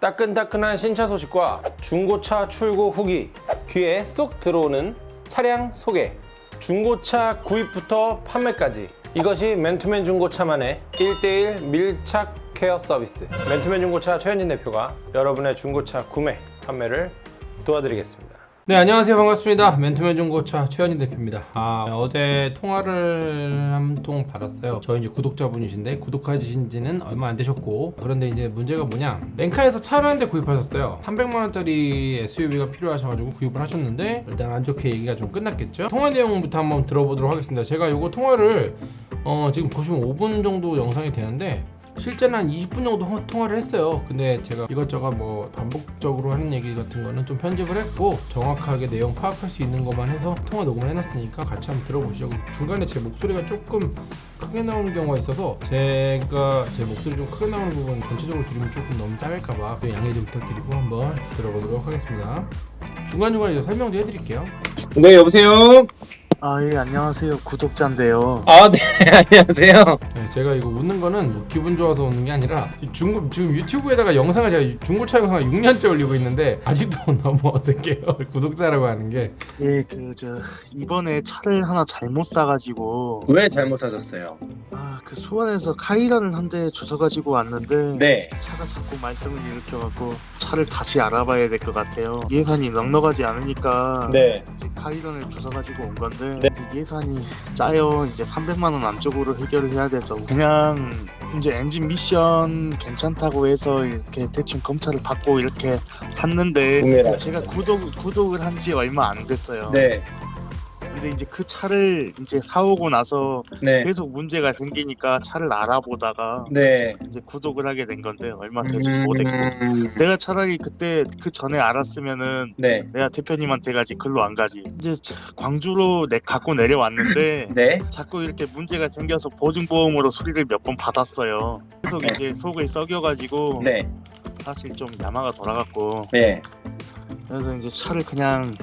따끈따끈한 신차 소식과 중고차 출고 후기 귀에 쏙 들어오는 차량 소개. 중고차 구입부터 판매까지. 이것이 맨투맨 중고차만의 1대1 밀착 케어 서비스. 맨투맨 중고차 최현진 대표가 여러분의 중고차 구매, 판매를 도와드리겠습니다. 네 안녕하세요. 반갑습니다. 맨투맨 중고차 최현진 대표입니다. 아, 어제 통화를 한 통 받았어요. 저희 이제 구독자분이신데 구독하신 지는 얼마 안 되셨고 그런데 이제 문제가 뭐냐? 렌카에서 차를 한 대 구입하셨어요. 300만원짜리 SUV가 필요하셔가지고 구입을 하셨는데 일단 안 좋게 얘기가 좀 끝났겠죠? 통화 내용부터 한번 들어보도록 하겠습니다. 제가 요거 통화를 어, 지금 보시면 5분 정도 영상이 되는데 실제는 한 20분 정도 호- 통화를 했어요. 근데 제가 이것저것 뭐 반복적으로 하는 얘기 같은 거는 좀 편집을 했고 정확하게 내용 파악할 수 있는 것만 해서 통화 녹음을 해놨으니까 같이 한번 들어보시죠. 중간에 제 목소리가 조금 크게 나오는 경우가 있어서 제가 제 목소리 좀 크게 나오는 부분 전체적으로 줄이면 조금 너무 짧을까봐 그 양해 좀 부탁드리고 한번 들어보도록 하겠습니다. 중간중간에 설명도 해드릴게요. 네 여보세요. 아, 예, 안녕하세요. 구독자인데요. 아 네 안녕하세요. 네, 제가 이거 웃는 거는 뭐 기분 좋아서 웃는 게 아니라 중고 지금 유튜브에다가 영상을 제가 중고차 영상을 6년째 올리고 있는데 아직도 너무 어색해요 구독자라고 하는 게 예, 그, 저, 이번에 차를 하나 잘못 사가지고, 왜 잘못 사셨어요? 아, 그 수원에서 카이라를 한대 주워가지고 왔는데, 네. 차가 자꾸 말썽을 일으켜갖고, 차를 다시 알아봐야 될 것 같아요. 예산이 넉넉하지 않으니까, 네. 이제 카이런을 주워가지고 온 건데, 네. 이제 예산이 짜요. 이제 300만 원 안쪽으로 해결을 해야 돼서, 그냥, 이제 엔진 미션 괜찮다고 해서 이렇게 대충 검찰을 받고 이렇게 샀는데 제가 구독 구독을 한 지 얼마 안 됐어요. 네. 근데 이제 그 차를 이제 사오고 나서 네. 계속 문제가 생기니까 차를 알아보다가 네. 이제 구독을 하게 된 건데 얼마 되지 못했고 음, 내가 차라리 그때 그 전에 알았으면은 네. 내가 대표님한테 가지 글로 안 가지 이제 차- 광주로 내 갖고 내려왔는데 네. 자꾸 이렇게 문제가 생겨서 보증보험으로 수리를 몇 번 받았어요 계속 네. 이제 속을 썩여가지고 네. 사실 좀 야마가 돌아갔고 네. 그래서 이제 차를 그냥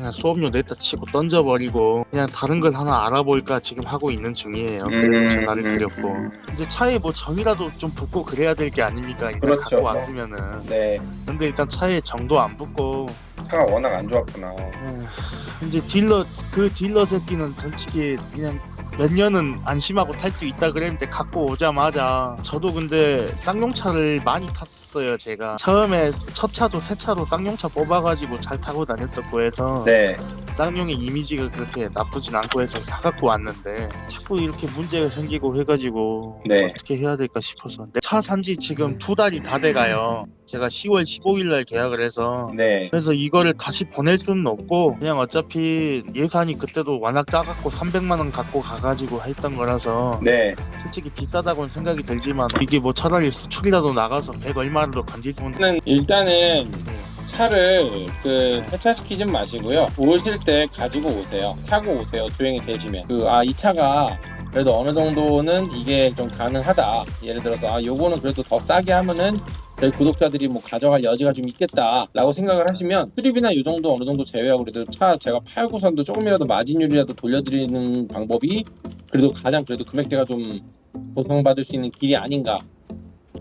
그냥 수업료 냈다 치고 던져버리고 그냥 다른 걸 하나 알아볼까 지금 하고 있는 중이에요. 그래서 음, 전화를 드렸고 이제 차에 뭐 정이라도 좀 붙고 그래야 될 게 아닙니까? 일단 그렇죠. 갖고 왔으면은 네. 근데 일단 차에 정도 안 붙고 차가 워낙 안 좋았구나. 에휴, 이제 딜러 그 딜러 새끼는 솔직히 그냥 몇 년은 안심하고 탈 수 있다 그랬는데 갖고 오자마자 저도 근데 쌍용차를 많이 탔 었어요 제가 처음에 첫 차도 새 차로 쌍용차 뽑아가지고 잘 타고 다녔었고 해서 네. 쌍용의 이미지가 그렇게 나쁘진 않고 해서 사갖고 왔는데 자꾸 이렇게 문제가 생기고 해가지고 네. 어떻게 해야 될까 싶어서 내차 산지 지금 두 달이 다 돼가요 제가 10월 15일날 계약을 해서 네. 그래서 이거를 다시 보낼 수는 없고 그냥 어차피 예산이 그때도 워낙 작았고 300만 원 갖고 가가지고 했던 거라서 네. 솔직히 비싸다고는 생각이 들지만 이게 뭐 차라리 수출이라도 나가서 100 얼마 있는 저는 일단은 차를 그 세차시키지 마시고요. 오실 때 가지고 오세요. 타고 오세요. 조용히 계시면. 그 아 이 차가 그래도 어느 정도는 이게 좀 가능하다. 예를 들어서 아 요거는 그래도 더 싸게 하면은 저희 구독자들이 뭐 가져갈 여지가 좀 있겠다 라고 생각을 하시면 수리비나 요 정도 어느 정도 제외하고 그래도 차 제가 팔고선도 조금이라도 마진율이라도 돌려드리는 방법이 그래도 가장 그래도 금액대가 좀 보상받을 수 있는 길이 아닌가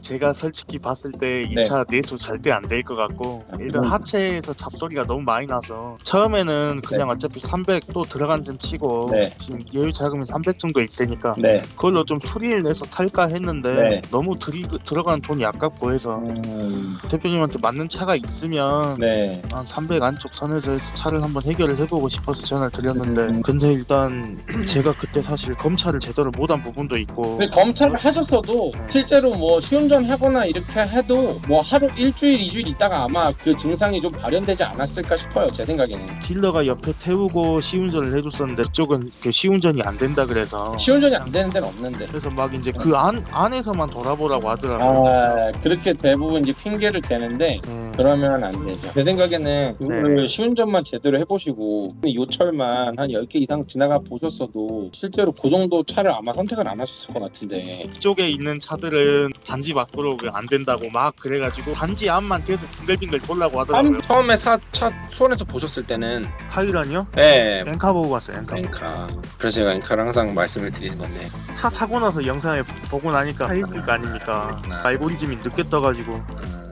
제가 솔직히 봤을 때이 네. 차 내수 절대 안 될 것 같고 아, 일단 그건- 하체에서 잡소리가 너무 많이 나서 처음에는 그냥 어차피 300 또 들어간 셈 치고 네. 지금 여유 자금이 300 정도 있으니까 네. 그걸로 좀 수리를 내서 탈까 했는데 네. 너무 들이, 들어간 돈이 아깝고 해서 음, 대표님한테 맞는 차가 있으면 네. 한300 안쪽 선에서 해서 차를 한번 해결을 해보고 싶어서 전화를 드렸는데 음. 근데 일단 제가 그때 사실 검찰을 제대로 못한 부분도 있고 검찰을 하셨어도 네. 실제로 뭐 시운 전 하거나 이렇게 해도 뭐 하루 일주일 이주일 있다가 아마 그 증상이 좀 발현되지 않았을까 싶어요 제 생각에는. 딜러가 옆에 태우고 시운전을 해줬었는데 그쪽은 그 시운전이 안 된다 그래서. 시운전이 안 되는 데는 없는데. 그래서 막 이제 그 안 안에서만 돌아보라고 하더라고요. 아 그렇게 대부분 이제 핑계를 대는데 네. 그러면 안 되죠. 제 생각에는 그거를 시운전만 제대로 해보시고 요철만 한 10개 이상 지나가 보셨어도 실제로 그 정도 차를 아마 선택을 안 하셨을 것 같은데. 이쪽에 있는 차들은 단지 밖으로 그안 된다고 막 그래가지고 단지 앞만 계속 빙글빙글 돌라고 하더라고요. 처음에 사, 차 수원에서 보셨을 때는 타이란이요? 네 엔카 보고 갔어요. 엔카. 엔카 그래서 제가 엔카를 항상 말씀을 드리는 건데 차 사고 나서 영상을 보고 나니까 차 있을 거 아닙니까? 그렇구나. 알고리즘이 늦게 떠가지고 음,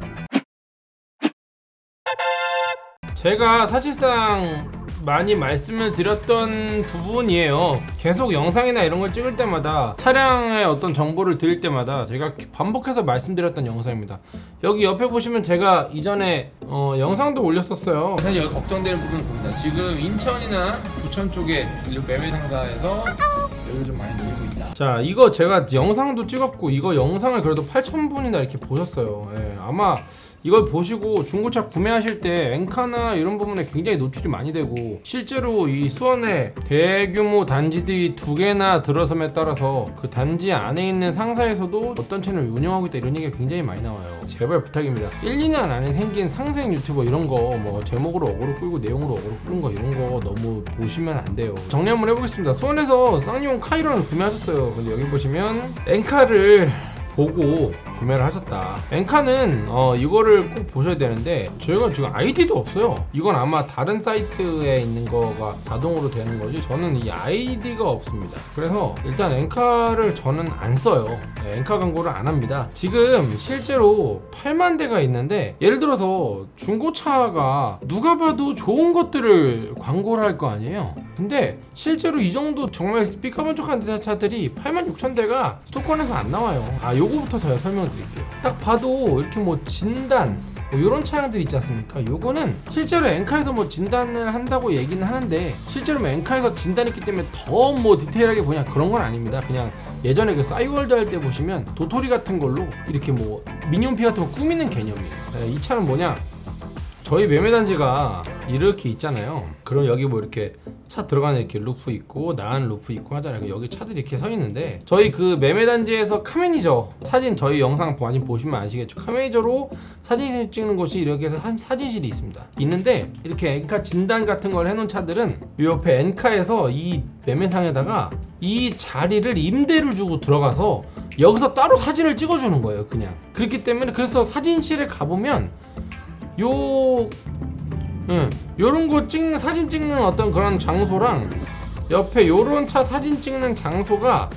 제가 사실상 많이 말씀을 드렸던 부분이에요. 계속 영상이나 이런 걸 찍을 때마다 차량의 어떤 정보를 드릴 때마다 제가 반복해서 말씀드렸던 영상입니다. 여기 옆에 보시면 제가 이전에 어, 영상도 올렸었어요. 사실 여기 걱정되는 부분은 봅니다. 지금 인천이나 부천 쪽에 매매 상사에서 여기 좀 많이 늘고 있다. 자, 이거 제가 영상도 찍었고 이거 영상을 그래도 8,000분이나 이렇게 보셨어요. 예, 아마 이걸 보시고 중고차 구매하실 때 엔카나 이런 부분에 굉장히 노출이 많이 되고 실제로 이 수원에 대규모 단지들이 두 개나 들어섬에 따라서 그 단지 안에 있는 상사에서도 어떤 채널을 운영하고 있다 이런 얘기가 굉장히 많이 나와요. 제발 부탁입니다. 1, 2년 안에 생긴 신생 유튜버 이런 거 뭐 제목으로 어그로 끌고 내용으로 어그로 끄는 거 이런 거 너무 보시면 안 돼요. 정리 한번 해보겠습니다. 수원에서 쌍용 카이런을 구매하셨어요. 근데 여기 보시면 엔카를 보고 구매를 하셨다. 엔카는 어, 이거를 꼭 보셔야 되는데 저희가 지금 아이디도 없어요. 이건 아마 다른 사이트에 있는 거가 자동으로 되는 거지 저는 이 아이디가 없습니다. 그래서 일단 엔카를 저는 안 써요. 네, 엔카 광고를 안 합니다. 지금 실제로 8만 대가 있는데 예를 들어서 중고차가 누가 봐도 좋은 것들을 광고를 할 거 아니에요. 근데 실제로 이 정도 정말 삐까번쩍한 차들이 8만 6천 대가 수도권에서 안 나와요. 아 요거부터 제가 설명 드릴게요. 딱 봐도 이렇게 뭐 진단 뭐 이런 차량들 있지 않습니까? 요거는 실제로 엔카에서 뭐 진단을 한다고 얘기는 하는데 실제로 뭐 엔카에서 진단했기 때문에 더 뭐 디테일하게 보냐 그런 건 아닙니다. 그냥 예전에 그 싸이월드 할 때 보시면 도토리 같은 걸로 이렇게 뭐 미니홈피 같은 거 꾸미는 개념이에요. 네, 이 차는 뭐냐? 저희 매매 단지가 이렇게 있잖아요. 그럼 여기 뭐 이렇게 차 들어가는 이렇게 루프 있고 나가는 루프 있고 하잖아요. 여기 차들이 이렇게 서 있는데 저희 그 매매 단지에서 카매니저 사진 저희 영상 보시면 아시겠죠. 카매니저로 사진 찍는 곳이 이렇게 해서 한 사진실이 있습니다. 있는데 이렇게 엔카 진단 같은 걸 해놓은 차들은 이 옆에 엔카에서 이 매매상에다가 이 자리를 임대를 주고 들어가서 여기서 따로 사진을 찍어주는 거예요. 그냥 그렇기 때문에 그래서 사진실에 가보면 요 응, 요런 거 찍는 사진 찍는 어떤 그런 장소랑 옆에 요런 차 사진 찍는 장소가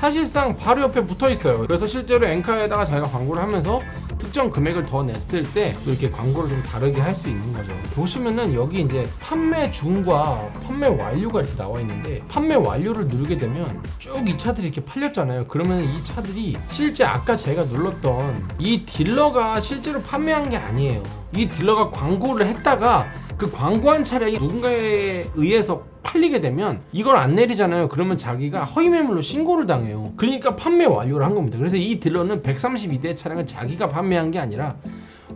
사실상 바로 옆에 붙어 있어요. 그래서 실제로 엔카에다가 자기가 광고를 하면서 특정 금액을 더 냈을 때 이렇게 광고를 좀 다르게 할 수 있는 거죠. 보시면은 여기 이제 판매 중과 판매 완료가 이렇게 나와 있는데 판매 완료를 누르게 되면 쭉 이 차들이 이렇게 팔렸잖아요. 그러면 이 차들이 실제 아까 제가 눌렀던 이 딜러가 실제로 판매한 게 아니에요. 이 딜러가 광고를 했다가 그 광고한 차량이 누군가에 의해서 팔리게 되면 이걸 안 내리잖아요. 그러면 자기가 허위 매물로 신고를 당해요. 그러니까 판매 완료를 한 겁니다. 그래서 이 딜러는 132대 차량을 자기가 판매한 게 아니라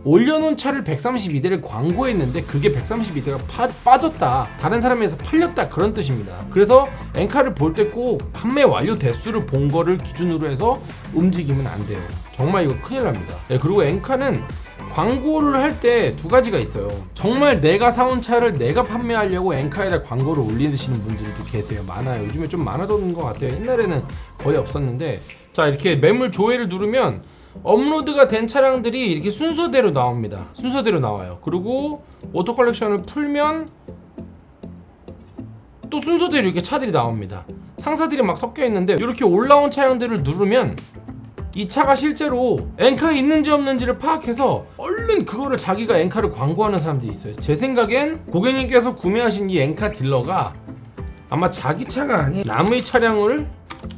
올려놓은 차를 132대를 광고했는데 그게 132대가 빠졌다. 다른 사람에서 팔렸다. 그런 뜻입니다. 그래서 엔카를 볼 때 꼭 판매 완료 대수를 본 거를 기준으로 해서 움직이면 안 돼요. 정말 이거 큰일 납니다. 네, 그리고 엔카는 광고를 할 때 두 가지가 있어요. 정말 내가 사온 차를 내가 판매하려고 엔카에다 광고를 올리시는 분들도 계세요. 많아요. 요즘에 좀 많아졌는 것 같아요. 옛날에는 거의 없었는데. 자 이렇게 매물 조회를 누르면 업로드가 된 차량들이 이렇게 순서대로 나옵니다. 순서대로 나와요. 그리고 오토 컬렉션을 풀면 또 순서대로 이렇게 차들이 나옵니다. 상사들이 막 섞여 있는데 이렇게 올라온 차량들을 누르면 이 차가 실제로 엔카에 있는지 없는지를 파악해서 얼른 그거를 자기가 엔카를 광고하는 사람들이 있어요. 제 생각엔 고객님께서 구매하신 이 엔카 딜러가 아마 자기 차가 아닌 남의 차량을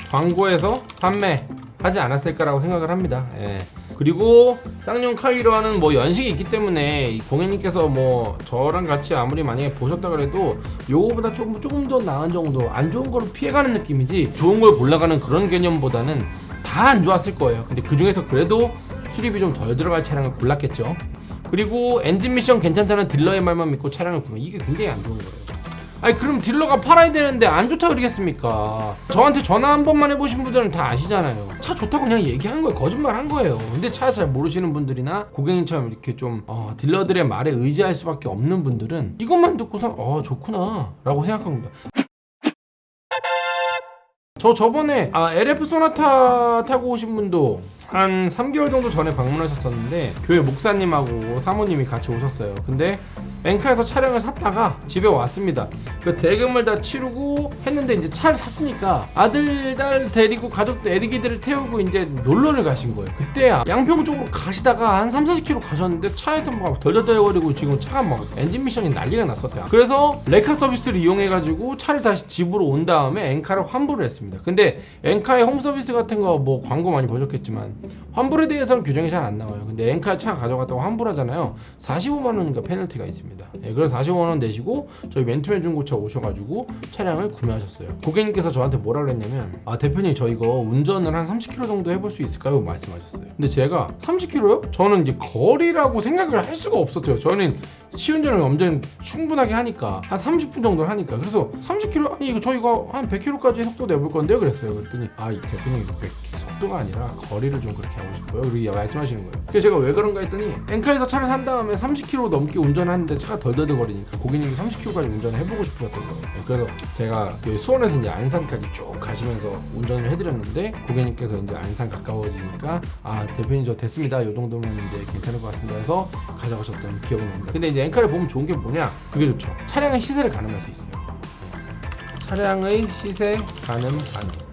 광고해서 판매 하지 않았을까라고 생각을 합니다. 예. 그리고 쌍용 카이로와는 뭐 연식이 있기 때문에 이 고객님께서 뭐 저랑 같이 아무리 만약에 보셨다 그래도 요거보다 조금 조금 더 나은 정도 안 좋은 거를 피해가는 느낌이지 좋은 걸 골라가는 그런 개념보다는 다 안 좋았을 거예요. 근데 그 중에서 그래도 수리비 좀 덜 들어갈 차량을 골랐겠죠. 그리고 엔진 미션 괜찮다는 딜러의 말만 믿고 차량을 구매 이게 굉장히 안 좋은 거예요. 아니 그럼 딜러가 팔아야 되는데 안 좋다 그러겠습니까? 저한테 전화 한 번만 해보신 분들은 다 아시잖아요. 차 좋다고 그냥 얘기한 거예요. 거짓말 한 거예요. 근데 차 잘 모르시는 분들이나 고객님처럼 이렇게 좀 어, 딜러들의 말에 의지할 수밖에 없는 분들은 이것만 듣고서 어 좋구나 라고 생각합니다. 저 저번에 아, LF 소나타 타고 오신 분도 한 3개월 정도 전에 방문하셨었는데 교회 목사님하고 사모님이 같이 오셨어요. 근데 엔카에서 차량을 샀다가 집에 왔습니다. 그 대금을 다 치르고 했는데 이제 차를 샀으니까 아들 딸 데리고 가족들 애기들을 태우고 이제 놀러를 가신 거예요. 그때 양평 쪽으로 가시다가 한 3, 40km 가셨는데 차에서 막 덜덜덜거리고 지금 차가 막 엔진 미션이 난리가 났었대요. 그래서 레커 서비스를 이용해 가지고 차를 다시 집으로 온 다음에 엔카를 환불을 했습니다. 근데 엔카의 홈 서비스 같은 거 뭐 광고 많이 보셨겠지만 환불에 대해서는 규정이 잘 안 나와요. 근데 엔카 차 가져갔다고 환불하잖아요. 45만 원인가 페널티가 있 습니다. 예, 그래서 45만 원 내시고 저희 맨투맨 중고차 오셔가지고 차량을 구매하셨어요. 고객님께서 저한테 뭐라 그랬냐면 아 대표님 저 이거 운전을 한 30km 정도 해볼 수 있을까요? 말씀하셨어요. 근데 제가 30km요? 저는 이제 거리라고 생각을 할 수가 없었어요. 저는 시운전을 완전 충분하게 하니까 한 30분 정도를 하니까 그래서 30km 아니 이거 저희가 한 100km까지 속도 내볼 건데요 그랬어요 그랬더니 아이 대표님 이거 100 속도가 아니라 거리를 좀 그렇게 하고 싶어요 그렇게 말씀하시는 거예요 그래서 제가 왜 그런가 했더니 엔카에서 차를 산 다음에 30km 넘게 운전하는데 차가 덜덜덜거리니까 고객님이 30km까지 운전을 해보고 싶으셨던 거예요. 네, 그래서 제가 그 수원에서 이제 안산까지 쭉 가시면서 운전을 해드렸는데 고객님께서 이제 안산 가까워지니까 아 대표님 저 됐습니다. 이 정도면 이제 괜찮을 것 같습니다. 해서 가져가셨던 기억이 납니다. 근데 이제 엔카를 보면 좋은 게 뭐냐? 그게 좋죠. 차량의 시세를 가늠할 수 있어요. 네. 차량의 시세 가늠 가능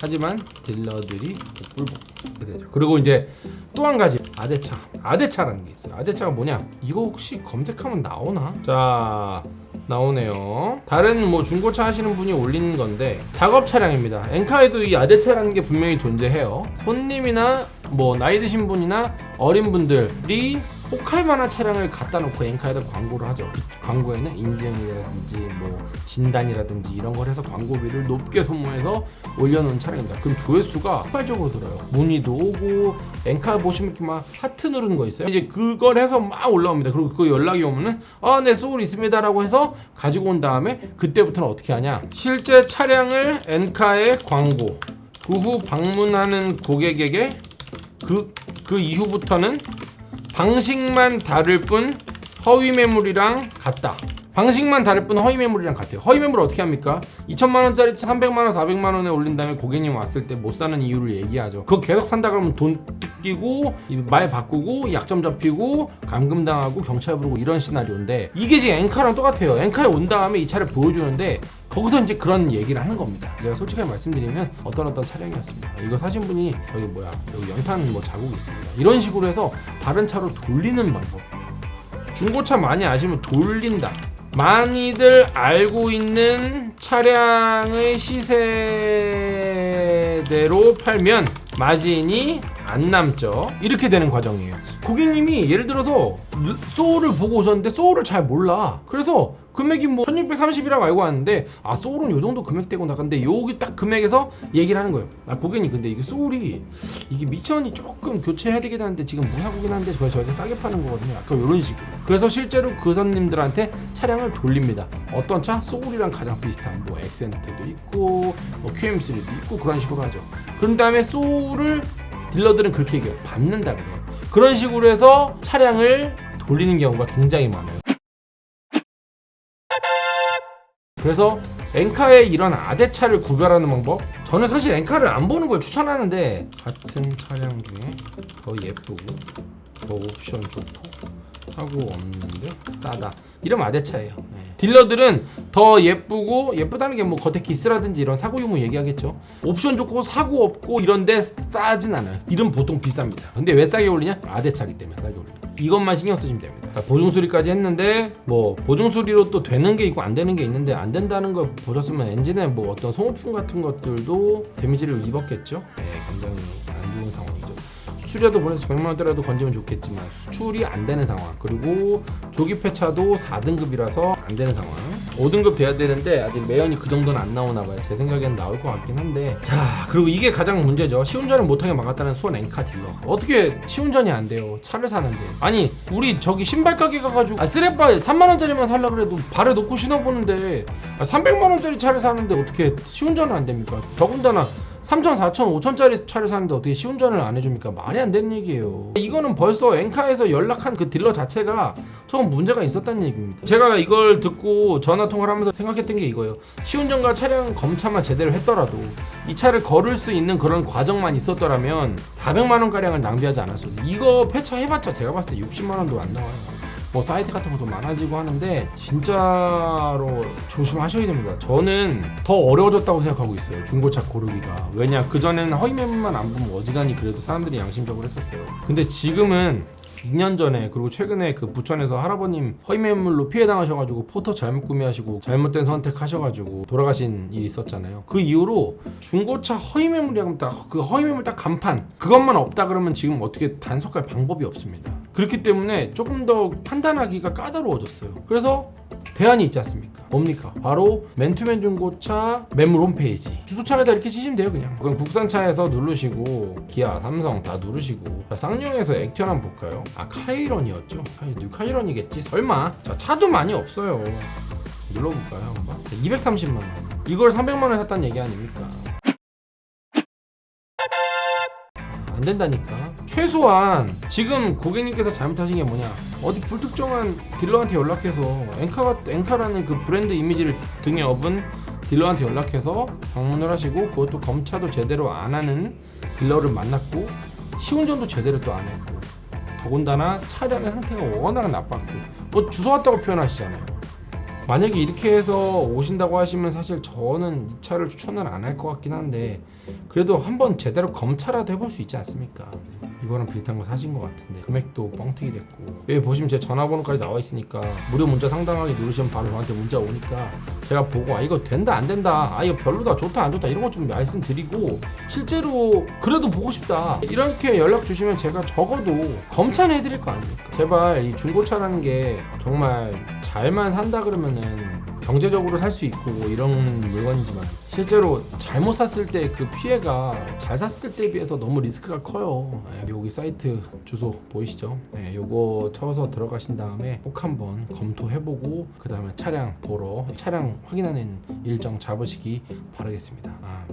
하지만 딜러들이 이렇게 되죠. 그리고 이제 또 한 가지 아대차. 아대차라는 게 있어요. 아대차가 뭐냐? 이거 혹시 검색하면 나오나? 자 나오네요. 다른 뭐 중고차 하시는 분이 올린 건데 작업 차량입니다. 엔카에도 이 아대차라는 게 분명히 존재해요. 손님이나 뭐 나이 드신 분이나 어린 분들이 혹할 만한 차량을 갖다 놓고 엔카에다 광고를 하죠. 이 광고에는 인증이라든지 뭐 진단이라든지 이런 걸 해서 광고비를 높게 소모해서 올려놓은 차량입니다. 그럼 조회수가 폭발적으로 들어요. 문의도 오고 엔카 보시면 이렇게 막 하트 누르는 거 있어요. 이제 그걸 해서 막 올라옵니다. 그리고 그 연락이 오면은 아네 소울 있습니다 라고 해서 가지고 온 다음에 그때부터는 어떻게 하냐? 실제 차량을 엔카에 광고 그 후 방문하는 고객에게 그, 그 이후부터는 방식만 다를 뿐 허위 매물이랑 같다. 방식만 다를 뿐 허위 매물이랑 같아요. 허위 매물 어떻게 합니까? 2천만 원짜리 300만 원, 400만 원에 올린 다음에 고객님 왔을 때 못 사는 이유를 얘기하죠. 그거 계속 산다 그러면 돈 뜯기고 이말 바꾸고 약점 잡히고 감금 당하고 경찰 부르고 이런 시나리오인데 이게 지금 엔카랑 똑같아요. 엔카에 온 다음에 이 차를 보여주는데 거기서 이제 그런 얘기를 하는 겁니다. 제가 솔직하게 말씀드리면 어떤 어떤 차량이었습니다. 이거 사신 분이 여기 뭐야 여기 연탄 뭐 자국이 있습니다. 이런 식으로 해서 다른 차로 돌리는 방법. 중고차 많이 아시면 돌린다. 많이들 알고 있는 차량의 시세대로 팔면 마진이 안 남죠. 이렇게 되는 과정이에요. 고객님이 예를 들어서 소울을 보고 오셨는데 소울을 잘 몰라. 그래서 금액이 뭐 1630이라고 알고 왔는데 아 소울은 요 정도 금액대고 나갔는데 여기 딱 금액에서 얘기를 하는 거예요. 아 고객님 근데 이게 소울이 이게 미천이 조금 교체해야 되긴 하는데 지금 무사고긴 한데 저희 저희가 싸게 파는 거거든요. 약간 이런 식으로. 그래서 실제로 그 손님들한테 차량을 돌립니다. 어떤 차? 소울이랑 가장 비슷한 뭐 엑센트도 있고 뭐 QM3도 있고 그런 식으로 하죠. 그런 다음에 소울을 딜러들은 그렇게 얘기해요. 받는다 그래요. 그런 식으로 해서 차량을 돌리는 경우가 굉장히 많아요. 그래서 엔카의 이런 아대차를 구별하는 방법 저는 사실 엔카를 안 보는 걸 추천하는데 같은 차량 중에 더 예쁘고 더 옵션 좋고 사고 없는데 싸다. 이러면 아대차예요. 네. 딜러들은 더 예쁘고 예쁘다는 게 뭐 겉에 기스라든지 이런 사고 유무 얘기하겠죠. 옵션 좋고 사고 없고 이런데 싸진 않아요. 이름 보통 비쌉니다. 근데 왜 싸게 올리냐? 아대차기 때문에 싸게 올립니다 이것만 신경 쓰시면 됩니다. 그러니까 보증 수리까지 했는데 뭐 보증 수리로 또 되는 게 있고 안 되는 게 있는데 안 된다는 걸 보셨으면 엔진에 뭐 어떤 소모품 같은 것들도 데미지를 입었겠죠? 네 굉장히 안 좋은 상황이죠 수출이라도 보내서 100만 원대라도 건지면 좋겠지만 수출이 안 되는 상황. 그리고 조기 폐차도 4등급이라서 안 되는 상황. 5등급 돼야 되는데 아직 매연이 그 정도는 안 나오나 봐요. 제 생각엔 나올 것 같긴 한데. 자 그리고 이게 가장 문제죠. 시운전을 못하게 막았다는 수원 엔카 딜러. 어떻게 시운전이 안 돼요? 차를 사는데. 아니 우리 저기 신발 가게 가가지고 아 쓰레빠 3만 원짜리만 살라 그래도 발에 놓고 신어보는데 아, 300만 원짜리 차를 사는데 어떻게 시운전은 안 됩니까? 더군다나 3천, 4천, 5천짜리 차를 사는데 어떻게 시운전을 안 해줍니까? 말이 안 되는 얘기예요. 이거는 벌써 엔카에서 연락한 그 딜러 자체가 조금 문제가 있었다는 얘기입니다. 제가 이걸 듣고 전화 통화를 하면서 생각했던 게 이거예요. 시운전과 차량 검차만 제대로 했더라도 이 차를 걸을 수 있는 그런 과정만 있었더라면 400만 원 가량을 낭비하지 않았어요. 이거 폐차해봤자 제가 봤을 때 60만 원도 안 나와요. 뭐 사이트 같은 것도 많아지고 하는데 진짜로 조심하셔야 됩니다. 저는 더 어려워졌다고 생각하고 있어요. 중고차 고르기가. 왜냐 그 전에는 허위 매물만 안 보면 어지간히 그래도 사람들이 양심적으로 했었어요. 근데 지금은 2년 전에 그리고 최근에 그 부천에서 할아버님 허위 매물로 피해 당하셔가지고 포터 잘못 구매하시고 잘못된 선택하셔가지고 돌아가신 일이 있었잖아요. 그 이후로 중고차 허위 매물이라면 딱그 허위 매물 딱 간판 그것만 없다 그러면 지금 어떻게 단속할 방법이 없습니다. 그렇기 때문에 조금 더 판단하기가 까다로워졌어요. 그래서 대안이 있지 않습니까? 뭡니까? 바로 맨투맨 중고차 매물 홈페이지 주소창에다 이렇게 치시면 돼요 그냥 그럼 국산차에서 누르시고 기아, 삼성 다 누르시고 자, 쌍용에서 액티언 한번 볼까요? 아 카이런이었죠? 카이, 뉴 카이런이겠지? 설마 자 차도 많이 없어요 눌러볼까요 한번? 230만원 이걸 300만원에 샀다는 얘기 아닙니까? 안 된다니까. 최소한 지금 고객님께서 잘못하신 게 뭐냐? 어디 불특정한 딜러한테 연락해서 엔카가 엔카라는 그 브랜드 이미지를 등에 업은 딜러한테 연락해서 방문을 하시고 그것도 검차도 제대로 안 하는 딜러를 만났고 시운전도 제대로 또 안 했고 더군다나 차량의 상태가 워낙 나빴고 뭐 주워 왔다고 표현하시잖아요. 만약에 이렇게 해서 오신다고 하시면 사실 저는 이 차를 추천을 안 할 것 같긴 한데 그래도 한번 제대로 검차라도 해볼 수 있지 않습니까? 이거랑 비슷한 거 사신 것 같은데 금액도 뻥튀기 됐고. 여기 보시면 제 전화번호까지 나와 있으니까 무료 문자 상담하기 누르시면 바로 저한테 문자 오니까 제가 보고 아 이거 된다 안 된다 아 이거 별로다 좋다 안 좋다 이런 거 좀 말씀드리고 실제로 그래도 보고 싶다. 이렇게 연락 주시면 제가 적어도 검차는 해드릴 거 아닙니까? 제발 이 중고차라는 게 정말 잘만 산다 그러면은 경제적으로 살 수 있고 이런 물건이지만 실제로 잘못 샀을 때 그 피해가 잘 샀을 때에 비해서 너무 리스크가 커요. 예, 여기 사이트 주소 보이시죠? 예, 요거 쳐서 들어가신 다음에 꼭 한번 검토해보고 그 다음에 차량 보러 차량 확인하는 일정 잡으시기 바라겠습니다. 아,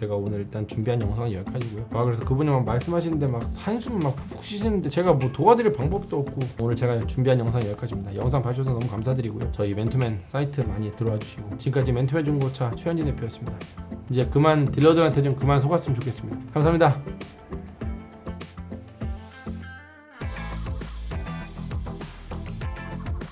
제가 오늘 일단 준비한 영상은 여기까지고요. 아 그래서 그분이 막 말씀하시는데 막 한숨 막 푹푹 쉬시는데 제가 뭐 도와드릴 방법도 없고 오늘 제가 준비한 영상은 여기까지입니다. 영상 봐주셔서 너무 감사드리고요. 저희 맨투맨 사이트 많이 들어와 주시고 지금까지 맨투맨 중고차 최현진 대표였습니다. 이제 그만 딜러들한테 좀 그만 속았으면 좋겠습니다. 감사합니다.